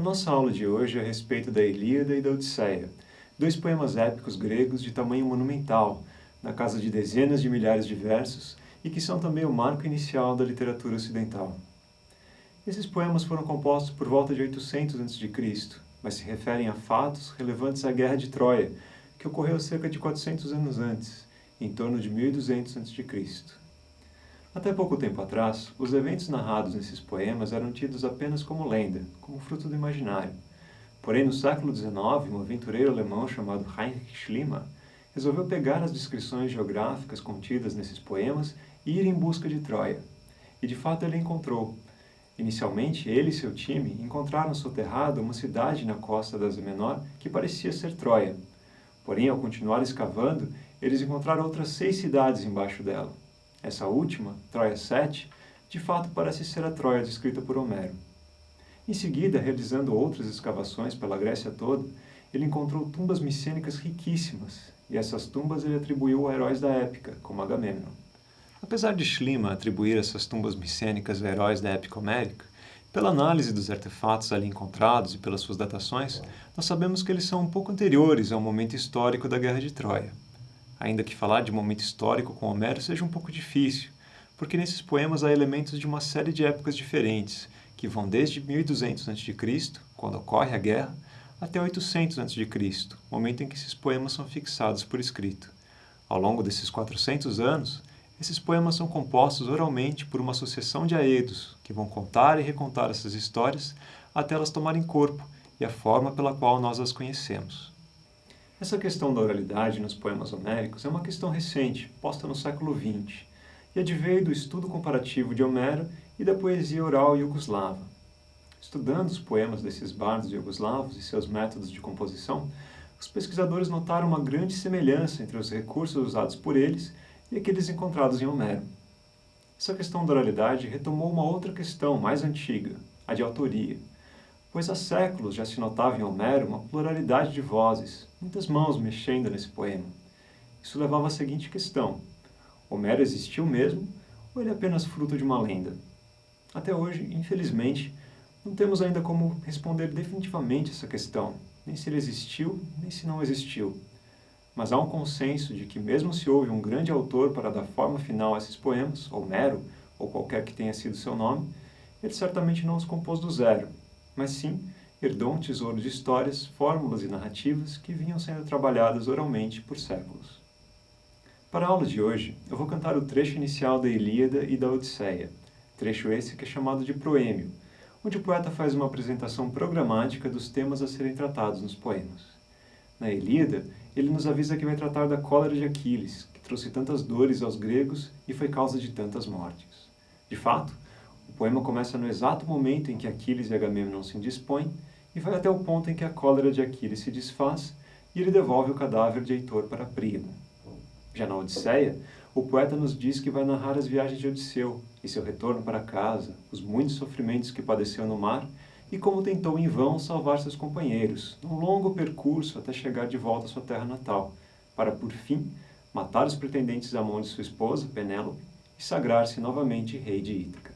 nossa aula de hoje é a respeito da Ilíada e da Odisseia, dois poemas épicos gregos de tamanho monumental, na casa de dezenas de milhares de versos e que são também o marco inicial da literatura ocidental. Esses poemas foram compostos por volta de 800 a.C., mas se referem a fatos relevantes à Guerra de Troia, que ocorreu cerca de 400 anos antes, em torno de 1200 a.C. Até pouco tempo atrás, os eventos narrados nesses poemas eram tidos apenas como lenda, como fruto do imaginário. Porém, no século XIX, um aventureiro alemão chamado Heinrich Schliemann resolveu pegar as descrições geográficas contidas nesses poemas e ir em busca de Troia. E de fato ele encontrou. Inicialmente, ele e seu time encontraram soterrada uma cidade na costa da Ásia Menor que parecia ser Troia. Porém, ao continuar escavando, eles encontraram outras seis cidades embaixo dela. Essa última, Troia 7, de fato parece ser a Troia descrita por Homero. Em seguida, realizando outras escavações pela Grécia toda, ele encontrou tumbas micênicas riquíssimas, e essas tumbas ele atribuiu a heróis da época, como Agamemnon. Apesar de Schliemann atribuir essas tumbas micênicas a heróis da época homérica, pela análise dos artefatos ali encontrados e pelas suas datações, nós sabemos que eles são um pouco anteriores ao momento histórico da Guerra de Troia. Ainda que falar de momento histórico com Homero seja um pouco difícil, porque nesses poemas há elementos de uma série de épocas diferentes, que vão desde 1200 a.C., quando ocorre a guerra, até 800 a.C., momento em que esses poemas são fixados por escrito. Ao longo desses 400 anos, esses poemas são compostos oralmente por uma sucessão de aedos, que vão contar e recontar essas histórias até elas tomarem corpo e a forma pela qual nós as conhecemos. Essa questão da oralidade nos poemas homéricos é uma questão recente, posta no século XX, e adveio do estudo comparativo de Homero e da poesia oral iugoslava. Estudando os poemas desses bardos iugoslavos e seus métodos de composição, os pesquisadores notaram uma grande semelhança entre os recursos usados por eles e aqueles encontrados em Homero. Essa questão da oralidade retomou uma outra questão mais antiga, a de autoria, pois há séculos já se notava em Homero uma pluralidade de vozes, muitas mãos mexendo nesse poema. Isso levava à seguinte questão, Homero existiu mesmo, ou ele é apenas fruto de uma lenda? Até hoje, infelizmente, não temos ainda como responder definitivamente essa questão, nem se ele existiu, nem se não existiu. Mas há um consenso de que mesmo se houve um grande autor para dar forma final a esses poemas, Homero, ou qualquer que tenha sido seu nome, ele certamente não os compôs do zero, mas sim herdou um tesouro de histórias, fórmulas e narrativas que vinham sendo trabalhadas oralmente por séculos. Para a aula de hoje, eu vou cantar o trecho inicial da Ilíada e da Odisseia, trecho esse que é chamado de proêmio, onde o poeta faz uma apresentação programática dos temas a serem tratados nos poemas. Na Ilíada, ele nos avisa que vai tratar da cólera de Aquiles, que trouxe tantas dores aos gregos e foi causa de tantas mortes. De fato, o poema começa no exato momento em que Aquiles e Agamemnon se indispõem e vai até o ponto em que a cólera de Aquiles se desfaz e ele devolve o cadáver de Heitor para Príamo. Já na Odisseia, o poeta nos diz que vai narrar as viagens de Odisseu e seu retorno para casa, os muitos sofrimentos que padeceu no mar e como tentou em vão salvar seus companheiros, num longo percurso até chegar de volta à sua terra natal, para por fim matar os pretendentes à mão de sua esposa, Penélope, e sagrar-se novamente rei de Ítaca.